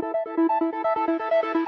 Música